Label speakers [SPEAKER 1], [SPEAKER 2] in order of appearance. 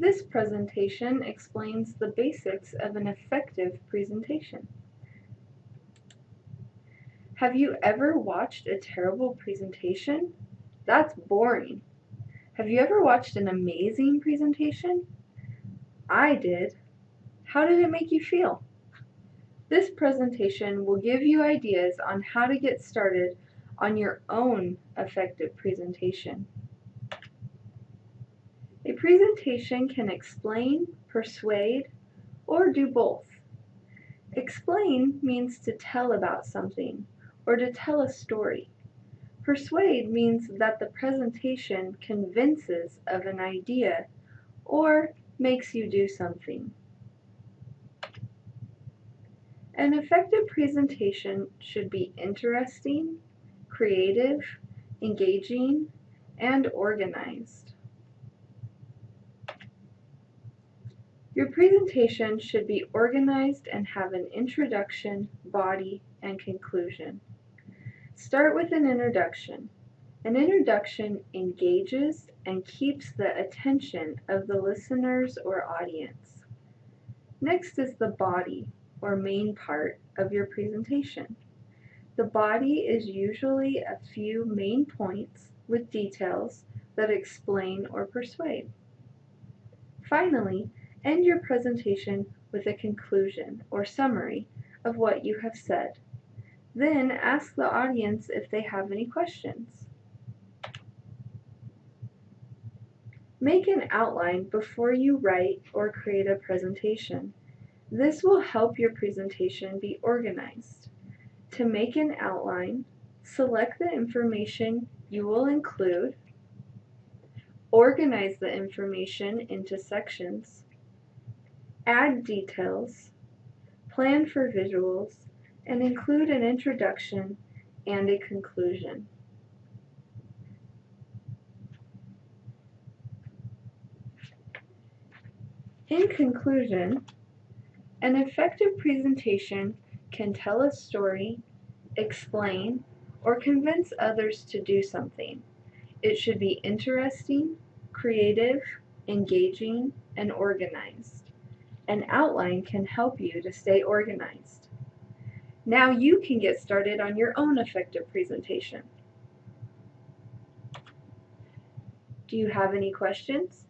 [SPEAKER 1] This presentation explains the basics of an effective presentation. Have you ever watched a terrible presentation? That's boring. Have you ever watched an amazing presentation? I did. How did it make you feel? This presentation will give you ideas on how to get started on your own effective presentation. Presentation can explain, persuade, or do both. Explain means to tell about something or to tell a story. Persuade means that the presentation convinces of an idea or makes you do something. An effective presentation should be interesting, creative, engaging, and organized. Your presentation should be organized and have an introduction, body, and conclusion. Start with an introduction. An introduction engages and keeps the attention of the listeners or audience. Next is the body, or main part, of your presentation. The body is usually a few main points with details that explain or persuade. Finally, end your presentation with a conclusion or summary of what you have said. Then ask the audience if they have any questions. Make an outline before you write or create a presentation. This will help your presentation be organized. To make an outline, select the information you will include, organize the information into sections, add details, plan for visuals, and include an introduction and a conclusion. In conclusion, an effective presentation can tell a story explain, or convince others to do something. It should be interesting, creative, engaging, and organized. An outline can help you to stay organized. Now you can get started on your own effective presentation. Do you have any questions?